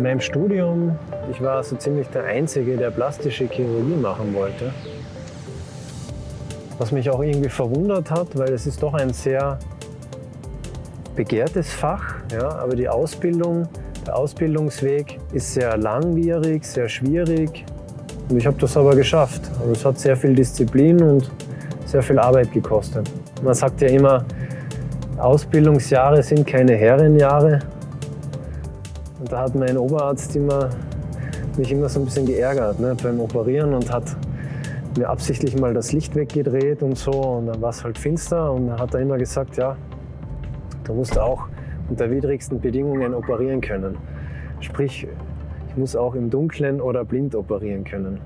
In meinem Studium, ich war so ziemlich der Einzige, der plastische Chirurgie machen wollte. Was mich auch irgendwie verwundert hat, weil es ist doch ein sehr begehrtes Fach, ja, aber die Ausbildung, der Ausbildungsweg ist sehr langwierig, sehr schwierig. Und ich habe das aber geschafft. Also es hat sehr viel Disziplin und sehr viel Arbeit gekostet. Man sagt ja immer, Ausbildungsjahre sind keine Herrenjahre. Und da hat mein Oberarzt immer, mich immer so ein bisschen geärgert ne, beim Operieren und hat mir absichtlich mal das Licht weggedreht und so und dann war es halt finster und dann hat er immer gesagt, ja, du musst auch unter widrigsten Bedingungen operieren können. Sprich, ich muss auch im Dunkeln oder blind operieren können.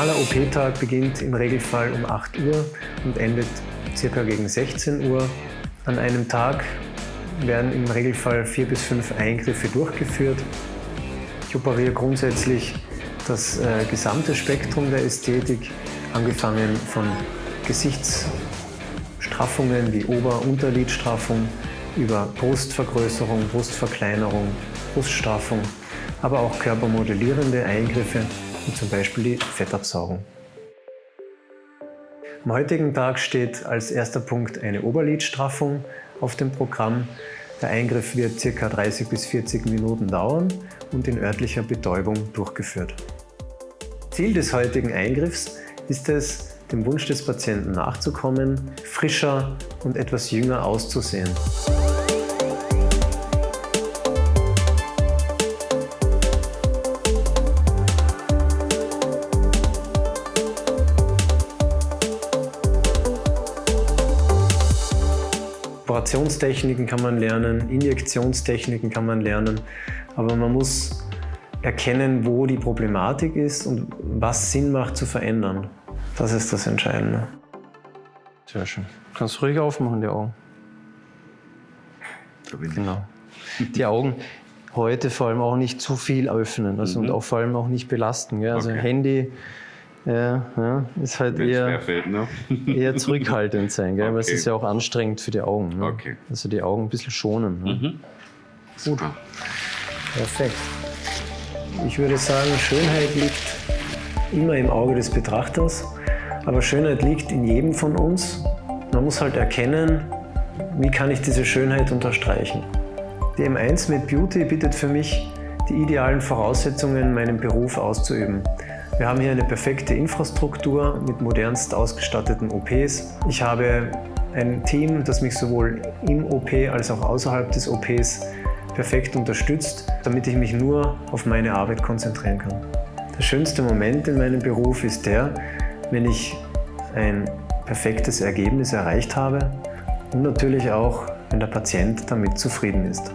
Normaler OP-Tag beginnt im Regelfall um 8 Uhr und endet circa gegen 16 Uhr. An einem Tag werden im Regelfall vier bis fünf Eingriffe durchgeführt. Ich operiere grundsätzlich das äh, gesamte Spektrum der Ästhetik, angefangen von Gesichtsstraffungen wie Ober- und Unterlidstraffung über Brustvergrößerung, Brustverkleinerung, Bruststraffung, aber auch körpermodellierende Eingriffe wie zum Beispiel die Fettabsaugung. Am heutigen Tag steht als erster Punkt eine Oberlidstraffung auf dem Programm. Der Eingriff wird ca. 30 bis 40 Minuten dauern und in örtlicher Betäubung durchgeführt. Ziel des heutigen Eingriffs ist es, dem Wunsch des Patienten nachzukommen, frischer und etwas jünger auszusehen. Operationstechniken kann man lernen, Injektionstechniken kann man lernen, aber man muss erkennen, wo die Problematik ist und was Sinn macht zu verändern. Das ist das Entscheidende. Sehr schön. Kannst du ruhig aufmachen, die Augen. Genau. Die Augen heute vor allem auch nicht zu viel öffnen also mhm. und auch vor allem auch nicht belasten. Gell? Also okay. Handy ja, ja, ist halt eher, ne? eher zurückhaltend sein, gell? Okay. weil es ist ja auch anstrengend für die Augen. Ne? Okay. Also die Augen ein bisschen schonen. Ne? Mhm. Gut. Perfekt. Ich würde sagen, Schönheit liegt immer im Auge des Betrachters, aber Schönheit liegt in jedem von uns. Man muss halt erkennen, wie kann ich diese Schönheit unterstreichen. Die M1 mit Beauty bietet für mich die idealen Voraussetzungen, meinen Beruf auszuüben. Wir haben hier eine perfekte Infrastruktur mit modernst ausgestatteten OPs. Ich habe ein Team, das mich sowohl im OP als auch außerhalb des OPs perfekt unterstützt, damit ich mich nur auf meine Arbeit konzentrieren kann. Der schönste Moment in meinem Beruf ist der, wenn ich ein perfektes Ergebnis erreicht habe und natürlich auch, wenn der Patient damit zufrieden ist.